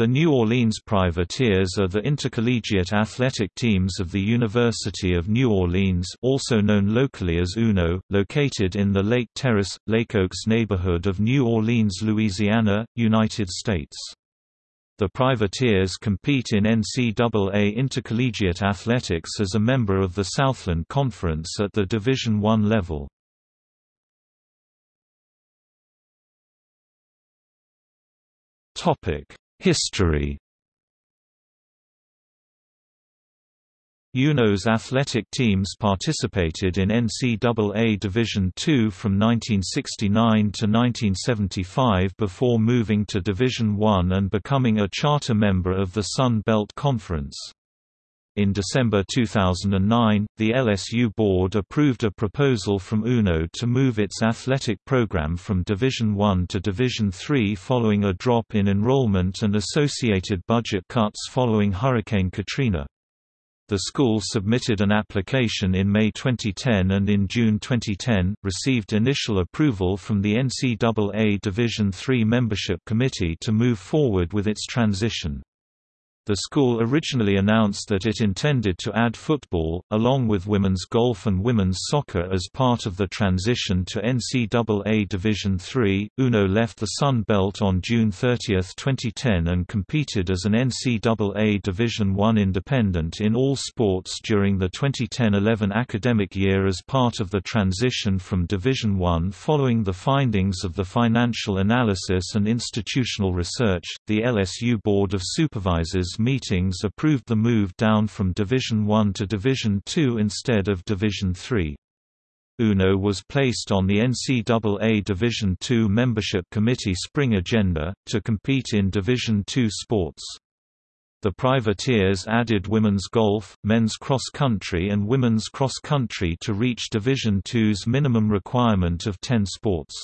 The New Orleans Privateers are the intercollegiate athletic teams of the University of New Orleans also known locally as UNO, located in the Lake Terrace, Lake Oaks neighborhood of New Orleans, Louisiana, United States. The Privateers compete in NCAA intercollegiate athletics as a member of the Southland Conference at the Division I level. Topic History UNO's athletic teams participated in NCAA Division II from 1969 to 1975 before moving to Division I and becoming a charter member of the Sun Belt Conference. In December 2009, the LSU board approved a proposal from UNO to move its athletic program from Division I to Division III following a drop in enrollment and associated budget cuts following Hurricane Katrina. The school submitted an application in May 2010 and in June 2010, received initial approval from the NCAA Division III Membership Committee to move forward with its transition. The school originally announced that it intended to add football, along with women's golf and women's soccer as part of the transition to NCAA Division III. UNO left the Sun Belt on June 30, 2010 and competed as an NCAA Division I independent in all sports during the 2010-11 academic year as part of the transition from Division I following the findings of the Financial Analysis and Institutional Research. The LSU Board of Supervisors meetings approved the move down from Division 1 to Division 2 instead of Division 3. UNO was placed on the NCAA Division II Membership Committee spring agenda, to compete in Division II sports. The privateers added women's golf, men's cross-country and women's cross-country to reach Division II's minimum requirement of 10 sports.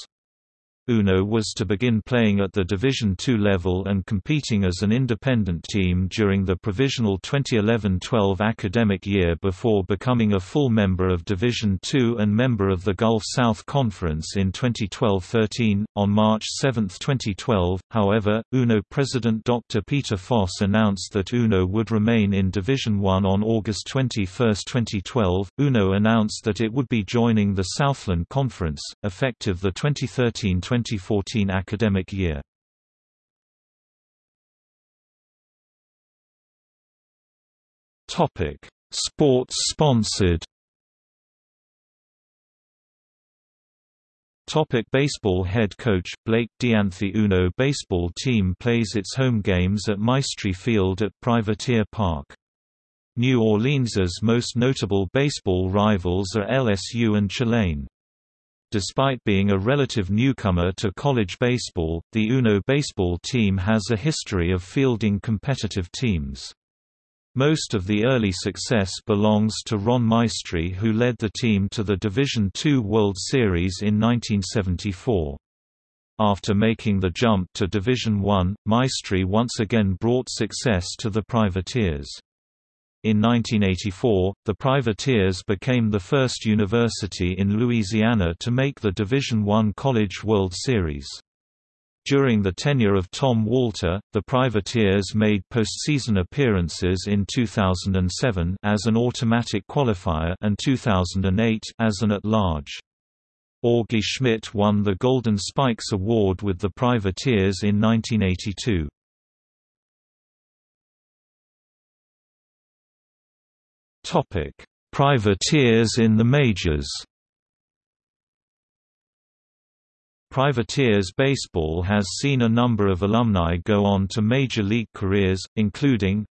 UNO was to begin playing at the Division II level and competing as an independent team during the provisional 2011-12 academic year before becoming a full member of Division II and member of the Gulf South Conference in 2012-13. On March 7, 2012, however, UNO President Dr. Peter Foss announced that UNO would remain in Division I on August 21, 2012. UNO announced that it would be joining the Southland Conference, effective the 2013 2014 academic year. Topic: Sports sponsored. Topic baseball Head coach, Blake Dianthi Uno baseball team plays its home games at Maestri Field at Privateer Park. New Orleans's most notable baseball rivals are LSU and Tulane. Despite being a relative newcomer to college baseball, the UNO baseball team has a history of fielding competitive teams. Most of the early success belongs to Ron Maestri who led the team to the Division II World Series in 1974. After making the jump to Division I, Maestri once again brought success to the Privateers. In 1984, the Privateers became the first university in Louisiana to make the Division I College World Series. During the tenure of Tom Walter, the Privateers made postseason appearances in 2007 as an automatic qualifier and 2008 as an at-large. Augie Schmidt won the Golden Spikes Award with the Privateers in 1982. Topic: Privateers in the majors. Privateers baseball has seen a number of alumni go on to major league careers, including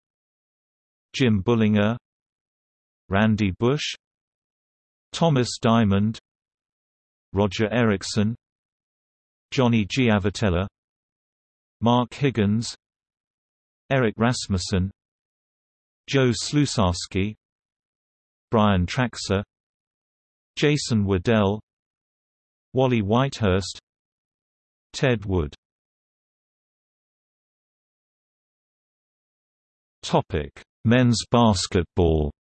Jim Bullinger, Randy Bush, Thomas Diamond, Roger Erickson, Johnny Giavotella, Mark Higgins, Eric Rasmussen, Joe Slusarski, Brian Traxler Jason Waddell Wally Whitehurst Ted Wood Topic: Men's basketball.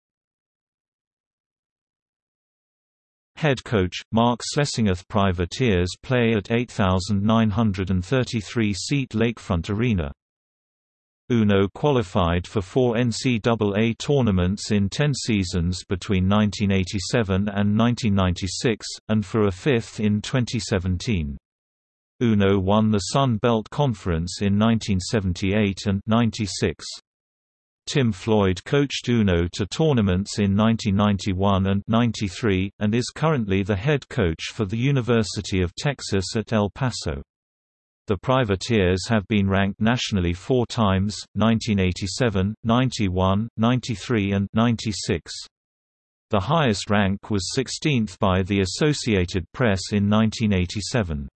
Head coach Mark Slesingeth Privateers play at 8,933 seat Lakefront Arena. UNO qualified for four NCAA tournaments in ten seasons between 1987 and 1996, and for a fifth in 2017. UNO won the Sun Belt Conference in 1978 and 96. Tim Floyd coached UNO to tournaments in 1991 and 93, and is currently the head coach for the University of Texas at El Paso. The privateers have been ranked nationally four times, 1987, 91, 93 and 96. The highest rank was 16th by the Associated Press in 1987.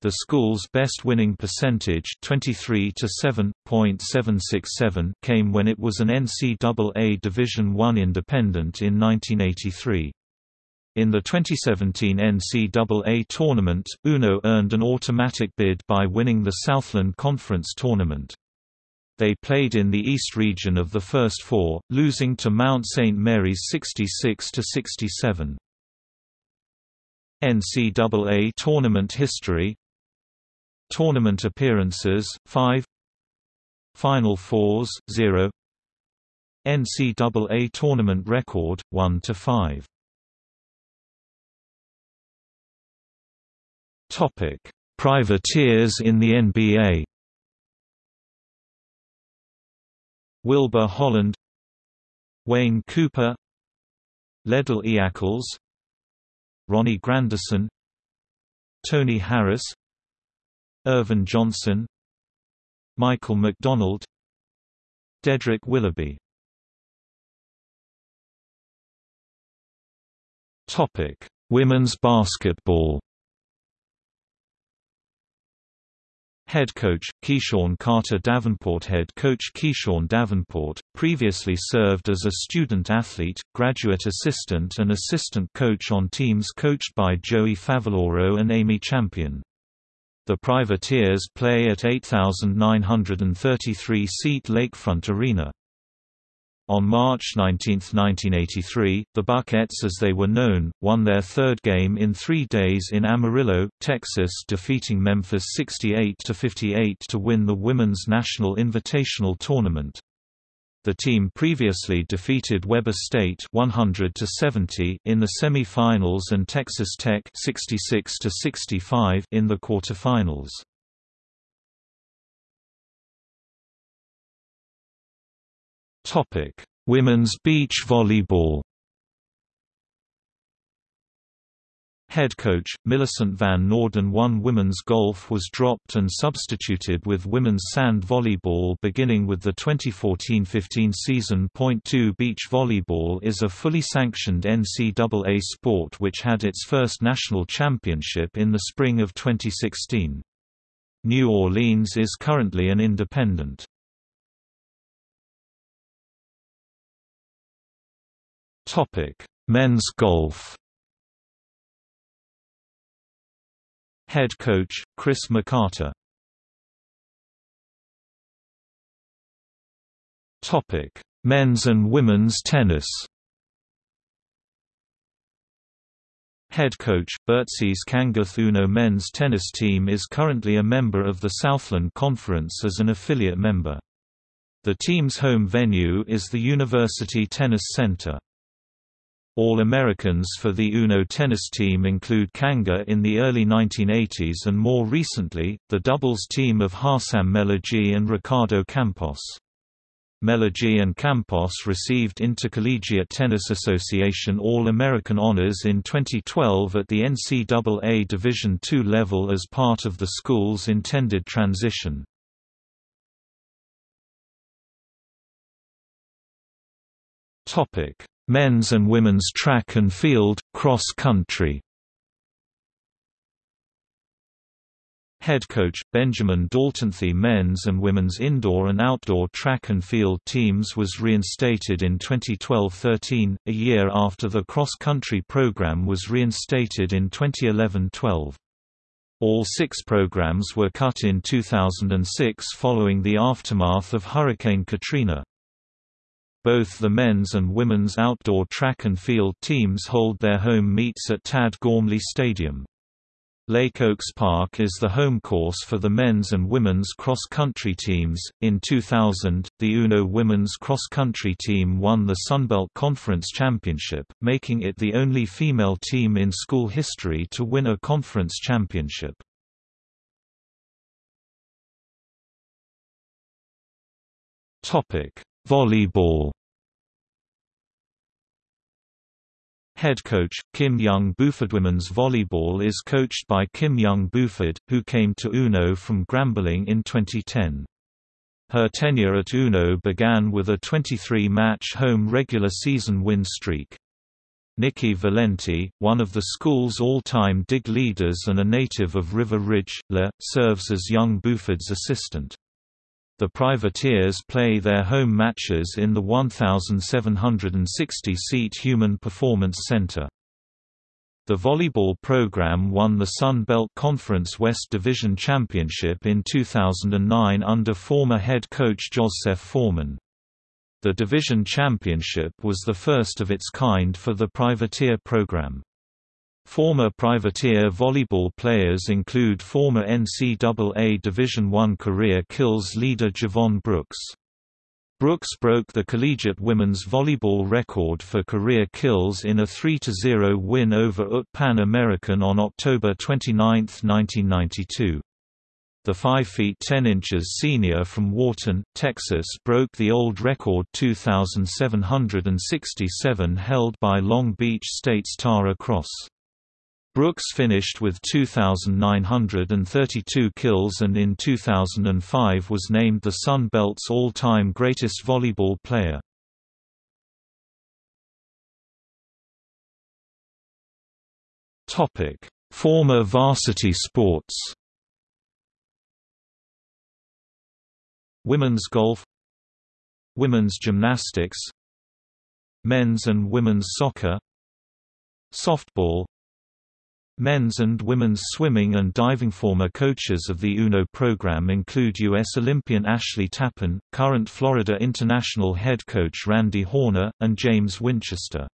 The school's best winning percentage 23 to 7.767 came when it was an NCAA Division I independent in 1983. In the 2017 NCAA tournament, UNO earned an automatic bid by winning the Southland Conference tournament. They played in the East region of the first four, losing to Mount St. Mary's 66–67. NCAA tournament history Tournament appearances, 5 Final Fours, 0 NCAA tournament record, 1–5 Topic: Privateers in the NBA. Wilbur Holland, Wayne Cooper, Ledell Eackles, Ronnie Grandison, Tony Harris, Irvin Johnson, Michael McDonald, Dedrick Willoughby. Topic: Women's basketball. Head coach, Keeshawn Carter Davenport Head coach Keeshawn Davenport, previously served as a student athlete, graduate assistant and assistant coach on teams coached by Joey Favaloro and Amy Champion. The Privateers play at 8,933-seat Lakefront Arena. On March 19, 1983, the Buckettes as they were known, won their third game in three days in Amarillo, Texas defeating Memphis 68–58 to win the Women's National Invitational Tournament. The team previously defeated Weber State 100 70 in the semi-finals and Texas Tech 66 65 in the quarterfinals. Topic: Women's beach volleyball. Head coach, Millicent Van Norden won women's golf was dropped and substituted with women's sand volleyball beginning with the 2014-15 season. Point 2 Beach volleyball is a fully sanctioned NCAA sport which had its first national championship in the spring of 2016. New Orleans is currently an independent. Topic: Men's golf. Head coach Chris McCarter. Topic: Men's and women's tennis. Head coach, Burzis Kanguth Uno men's tennis team is currently a member of the Southland Conference as an affiliate member. The team's home venue is the University Tennis Center. All-Americans for the UNO tennis team include Kanga in the early 1980s and more recently, the doubles team of Harsam Melagi and Ricardo Campos. Melagi and Campos received Intercollegiate Tennis Association All-American honors in 2012 at the NCAA Division II level as part of the school's intended transition. Topic Men's and women's track and field, cross country Head coach, Benjamin Daltonthi men's and women's indoor and outdoor track and field teams was reinstated in 2012–13, a year after the cross-country program was reinstated in 2011–12. All six programs were cut in 2006 following the aftermath of Hurricane Katrina. Both the men's and women's outdoor track and field teams hold their home meets at Tad Gormley Stadium. Lake Oaks Park is the home course for the men's and women's cross-country teams. In 2000, the UNO women's cross-country team won the Sunbelt Conference Championship, making it the only female team in school history to win a conference championship. Topic: Volleyball Head coach, Kim Young Buford Women's volleyball is coached by Kim Young Buford, who came to UNO from Grambling in 2010. Her tenure at UNO began with a 23-match home regular season win streak. Nikki Valenti, one of the school's all-time dig leaders and a native of River Ridge, Le, serves as young Buford's assistant. The Privateers play their home matches in the 1,760-seat Human Performance Center. The volleyball program won the Sun Belt Conference West Division Championship in 2009 under former head coach Joseph Foreman. The division championship was the first of its kind for the Privateer program. Former Privateer volleyball players include former NCAA Division I career kills leader Javon Brooks. Brooks broke the collegiate women's volleyball record for career kills in a 3–0 win over UT Pan American on October 29, 1992. The 5 feet 10 inches senior from Wharton, Texas broke the old record 2,767 held by Long Beach State's Tara Cross. Brooks finished with 2,932 kills and in 2005 was named the Sun Belt's all-time greatest volleyball player. Former varsity sports Women's golf Women's gymnastics Men's and women's soccer Softball Men's and women's swimming and diving former coaches of the UNO program include U.S. Olympian Ashley Tappin, current Florida International head coach Randy Horner, and James Winchester.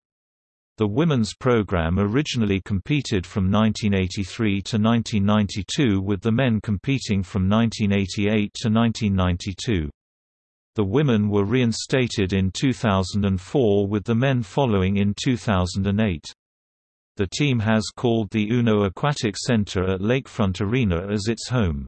The women's program originally competed from 1983 to 1992 with the men competing from 1988 to 1992. The women were reinstated in 2004 with the men following in 2008. The team has called the UNO Aquatic Center at Lakefront Arena as its home.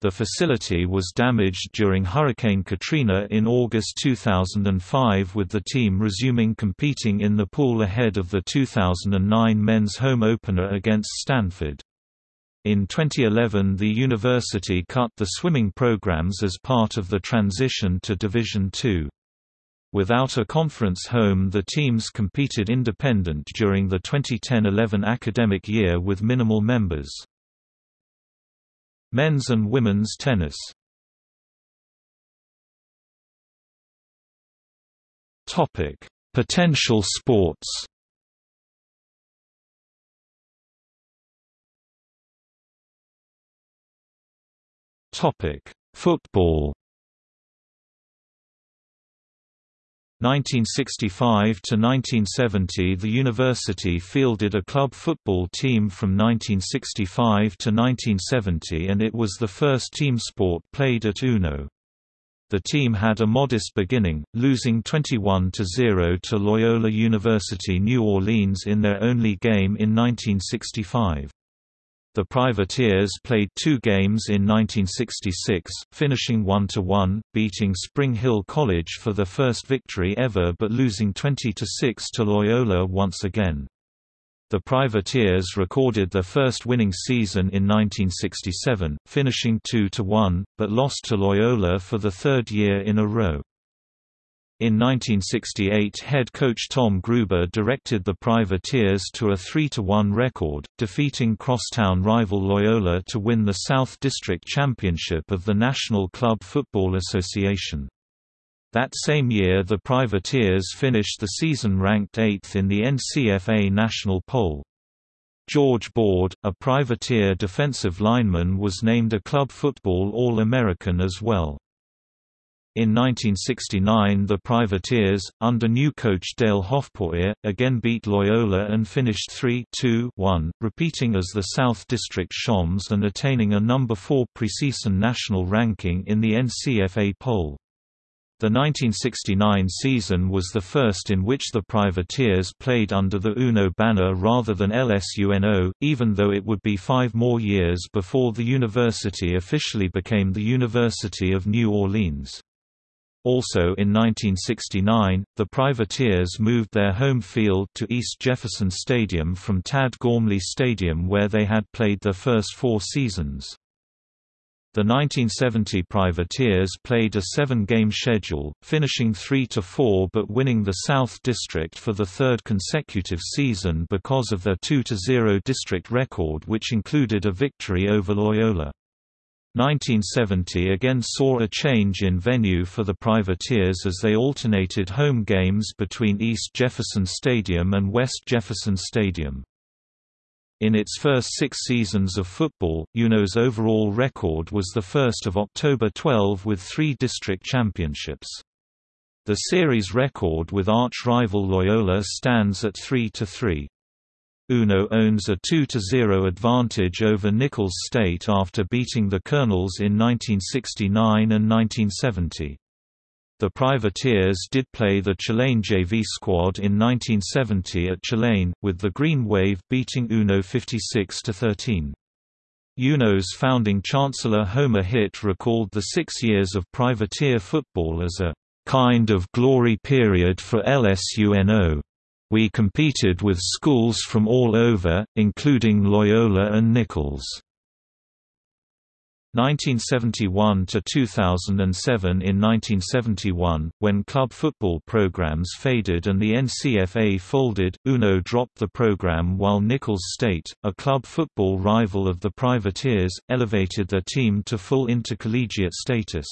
The facility was damaged during Hurricane Katrina in August 2005 with the team resuming competing in the pool ahead of the 2009 men's home opener against Stanford. In 2011 the university cut the swimming programs as part of the transition to Division II. Without a conference home the teams competed independent during the 2010–11 academic year with minimal members. Men's and women's tennis. Potential sports. Football 1965 to 1970 the university fielded a club football team from 1965 to 1970 and it was the first team sport played at UNO. The team had a modest beginning, losing 21 to 0 to Loyola University New Orleans in their only game in 1965. The Privateers played two games in 1966, finishing 1–1, beating Spring Hill College for their first victory ever but losing 20–6 to Loyola once again. The Privateers recorded their first winning season in 1967, finishing 2–1, but lost to Loyola for the third year in a row. In 1968 head coach Tom Gruber directed the Privateers to a 3–1 record, defeating crosstown rival Loyola to win the South District Championship of the National Club Football Association. That same year the Privateers finished the season ranked 8th in the NCFA national poll. George Board, a privateer defensive lineman was named a club football All-American as well. In 1969 the Privateers, under new coach Dale Hoffpauir, again beat Loyola and finished 3-2-1, repeating as the South District Shoms and attaining a number 4 preseason national ranking in the NCFA poll. The 1969 season was the first in which the Privateers played under the UNO banner rather than LSUNO, even though it would be five more years before the university officially became the University of New Orleans. Also in 1969, the Privateers moved their home field to East Jefferson Stadium from Tad Gormley Stadium where they had played their first four seasons. The 1970 Privateers played a seven-game schedule, finishing 3–4 but winning the South District for the third consecutive season because of their 2–0 district record which included a victory over Loyola. 1970 again saw a change in venue for the Privateers as they alternated home games between East Jefferson Stadium and West Jefferson Stadium. In its first six seasons of football, UNO's overall record was the first of October 12 with three district championships. The series record with arch-rival Loyola stands at 3–3. UNO owns a 2–0 advantage over Nicholls State after beating the Colonels in 1969 and 1970. The Privateers did play the Tulane JV squad in 1970 at Tulane, with the Green Wave beating UNO 56–13. UNO's founding chancellor Homer Hitt recalled the six years of privateer football as a kind of glory period for LSUNO. We competed with schools from all over, including Loyola and Nicholls. 1971 to 2007 In 1971, when club football programs faded and the NCFA folded, UNO dropped the program while Nicholls State, a club football rival of the Privateers, elevated their team to full intercollegiate status.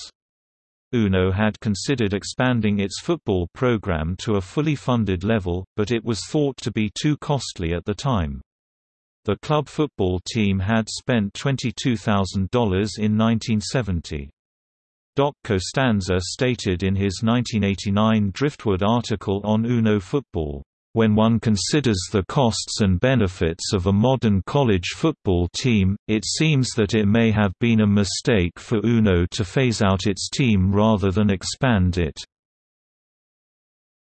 UNO had considered expanding its football program to a fully funded level, but it was thought to be too costly at the time. The club football team had spent $22,000 in 1970. Doc Costanza stated in his 1989 Driftwood article on UNO football, when one considers the costs and benefits of a modern college football team, it seems that it may have been a mistake for UNO to phase out its team rather than expand it.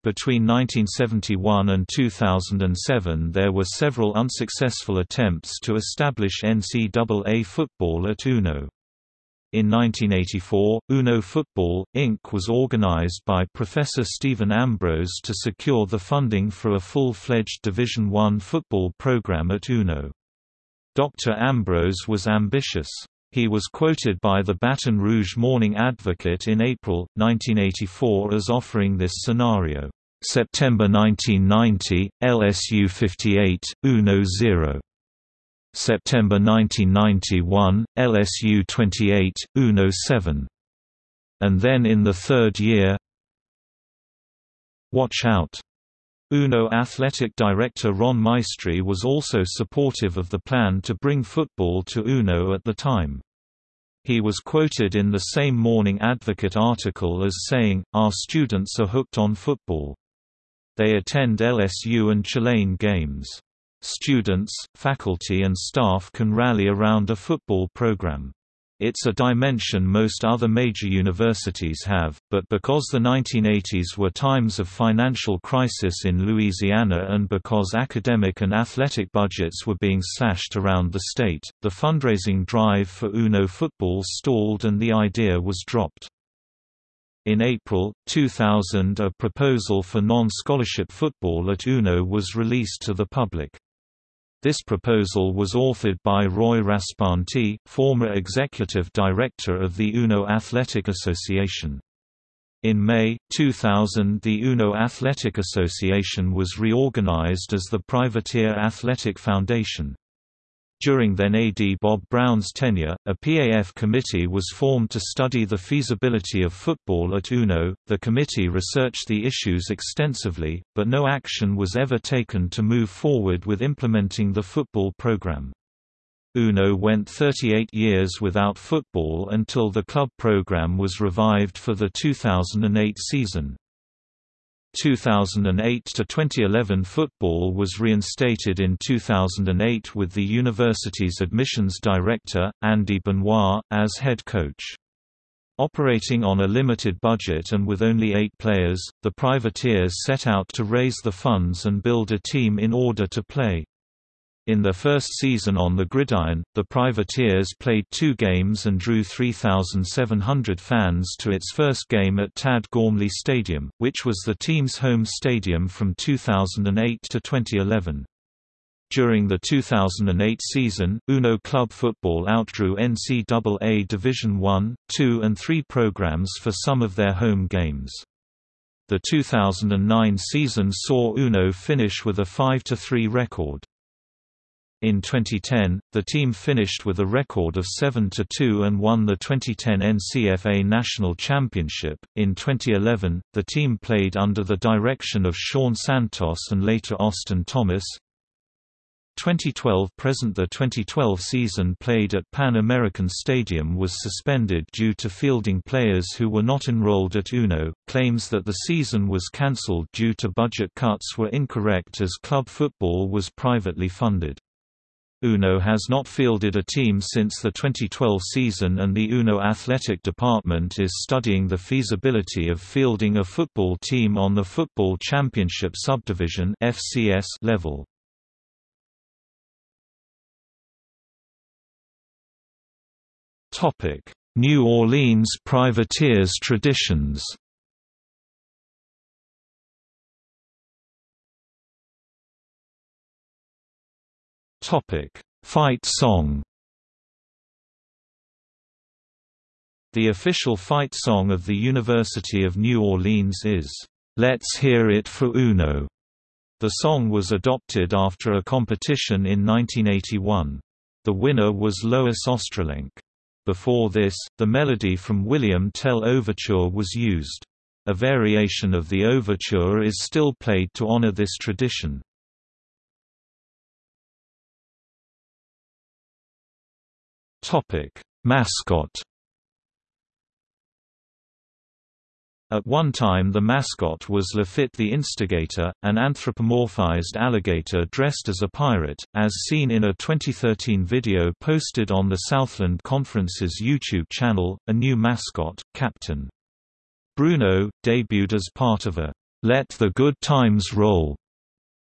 Between 1971 and 2007 there were several unsuccessful attempts to establish NCAA football at UNO. In 1984, UNO Football, Inc. was organized by Professor Stephen Ambrose to secure the funding for a full-fledged Division I football program at UNO. Dr. Ambrose was ambitious. He was quoted by the Baton Rouge Morning Advocate in April, 1984 as offering this scenario. September 1990, LSU 58, UNO 0. September 1991, LSU 28, UNO 7. And then in the third year Watch out! UNO athletic director Ron Maestri was also supportive of the plan to bring football to UNO at the time. He was quoted in the same Morning Advocate article as saying, Our students are hooked on football. They attend LSU and Tulane games. Students, faculty and staff can rally around a football program. It's a dimension most other major universities have, but because the 1980s were times of financial crisis in Louisiana and because academic and athletic budgets were being slashed around the state, the fundraising drive for UNO football stalled and the idea was dropped. In April, 2000 a proposal for non-scholarship football at UNO was released to the public. This proposal was authored by Roy Raspanti, former executive director of the UNO Athletic Association. In May, 2000 the UNO Athletic Association was reorganized as the Privateer Athletic Foundation. During then AD Bob Brown's tenure, a PAF committee was formed to study the feasibility of football at UNO. The committee researched the issues extensively, but no action was ever taken to move forward with implementing the football program. Uno went 38 years without football until the club program was revived for the 2008 season. 2008 to 2011 football was reinstated in 2008 with the university's admissions director, Andy Benoit, as head coach. Operating on a limited budget and with only eight players, the privateers set out to raise the funds and build a team in order to play. In their first season on the gridiron, the Privateers played two games and drew 3,700 fans to its first game at Tad Gormley Stadium, which was the team's home stadium from 2008 to 2011. During the 2008 season, Uno Club Football outdrew NCAA Division I, II and III programs for some of their home games. The 2009 season saw Uno finish with a 5–3 record. In 2010, the team finished with a record of 7-2 and won the 2010 NCFA National Championship. In 2011, the team played under the direction of Sean Santos and later Austin Thomas. 2012 present The 2012 season played at Pan American Stadium was suspended due to fielding players who were not enrolled at UNO. Claims that the season was cancelled due to budget cuts were incorrect as club football was privately funded. UNO has not fielded a team since the 2012 season and the UNO athletic department is studying the feasibility of fielding a football team on the Football Championship Subdivision FCS level. New Orleans privateers traditions Topic: Fight song. The official fight song of the University of New Orleans is "Let's Hear It for Uno." The song was adopted after a competition in 1981. The winner was Lois Australink. Before this, the melody from William Tell Overture was used. A variation of the overture is still played to honor this tradition. Topic: Mascot. At one time the mascot was Lafitte the Instigator, an anthropomorphized alligator dressed as a pirate, as seen in a 2013 video posted on the Southland Conference's YouTube channel. A new mascot, Captain Bruno, debuted as part of a Let the Good Times Roll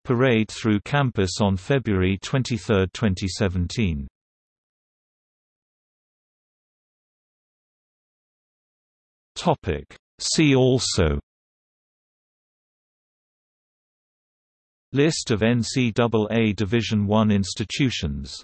parade through campus on February 23, 2017. Topic. See also List of NCAA Division I institutions